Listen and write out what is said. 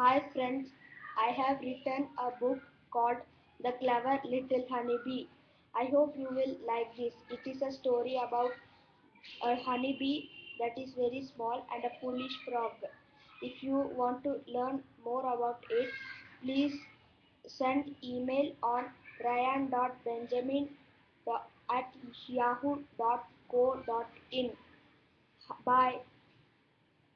Hi friends, I have written a book called The Clever Little Honeybee. I hope you will like this. It is a story about a honeybee that is very small and a foolish frog. If you want to learn more about it, please send email on ryan.benjamin at yahoo.co.in. Bye.